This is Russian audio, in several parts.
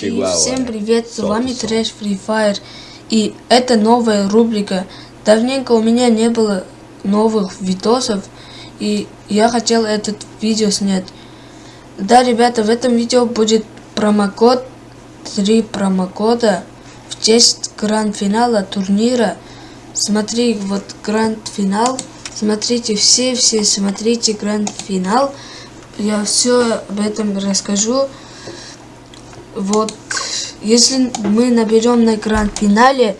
И всем привет, с вами. Трэш Free Fire. И это новая рубрика. Давненько у меня не было новых видосов, и я хотел этот видео снять. Да, ребята, в этом видео будет промокод, три промокода в честь гранд-финала турнира. Смотри, вот гранд-финал. Смотрите все, все смотрите гранд-финал. Я все об этом расскажу. Вот, если мы наберем на гранд-финале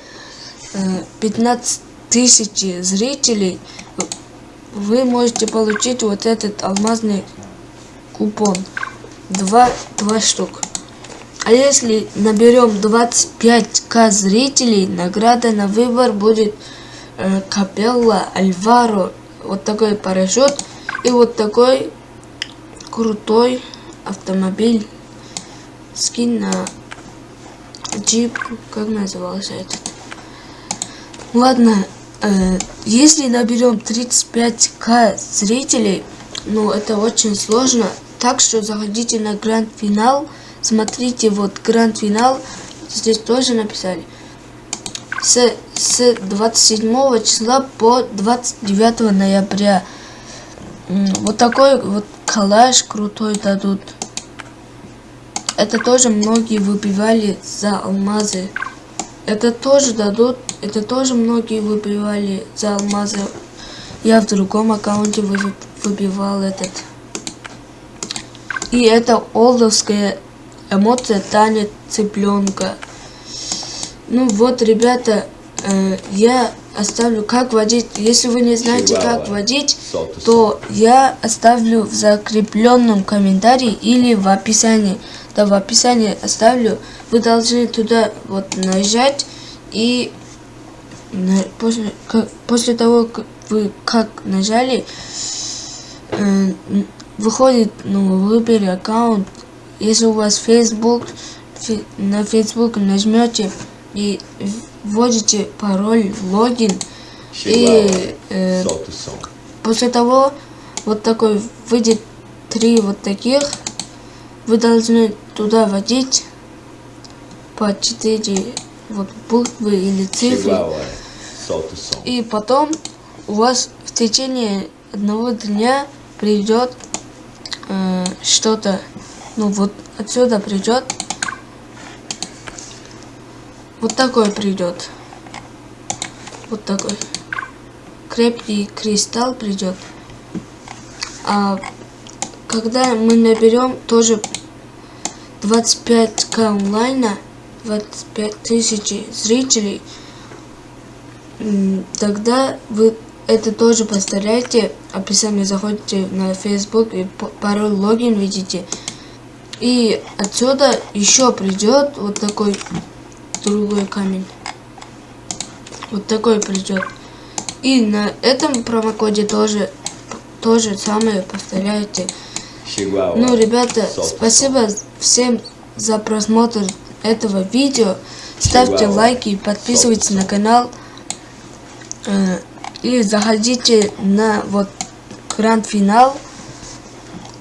э, 15 тысяч зрителей, вы можете получить вот этот алмазный купон. Два, два штук. А если наберем 25к зрителей, награда на выбор будет э, Капелла, Альваро, вот такой парашют и вот такой крутой автомобиль скин на джип, как назывался этот. Ладно, э, если наберем 35к зрителей, ну это очень сложно, так что заходите на гранд-финал, смотрите вот гранд-финал, здесь тоже написали. С, с 27 числа по 29 ноября. Вот такой вот калаш крутой дадут. Это тоже многие выбивали за алмазы. Это тоже дадут. Это тоже многие выбивали за алмазы. Я в другом аккаунте вы- выбивал этот. И это олдовская эмоция танец цыпленка. Ну вот, ребята, э, я оставлю как водить. Если вы не знаете, как водить, то я оставлю в закрепленном комментарии или в описании. Да, в описании оставлю. Вы должны туда вот нажать и после, как- после того, как вы как нажали, э, выходит, ну, выбери аккаунт. Если у вас Facebook, фи- на Facebook нажмете и вводите пароль, логин, и э. После того, вот такой выйдет три вот таких, вы должны туда вводить по четыре вот буквы или цифры. И потом у вас в течение одного дня придет э, что-то, ну вот отсюда придет, вот такой придет, вот такой. Крепкий кристалл придет. А когда мы наберем тоже 25к онлайна, 25 тысяч зрителей, Тогда вы это тоже поставляете, описание заходите на Facebook и пароль логин видите. И отсюда еще придет вот такой другой камень. Вот такой придет. И на этом промокоде тоже то же самое повторяете. Ну, ребята, спасибо всем за просмотр этого видео. Ставьте лайки и подписывайтесь на канал. Э, И заходите на вот гранд-финал.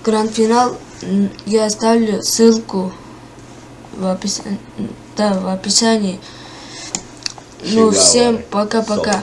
Гранд-финал я оставлю ссылку в описании. Да, в описании. Ну, всем пока-пока.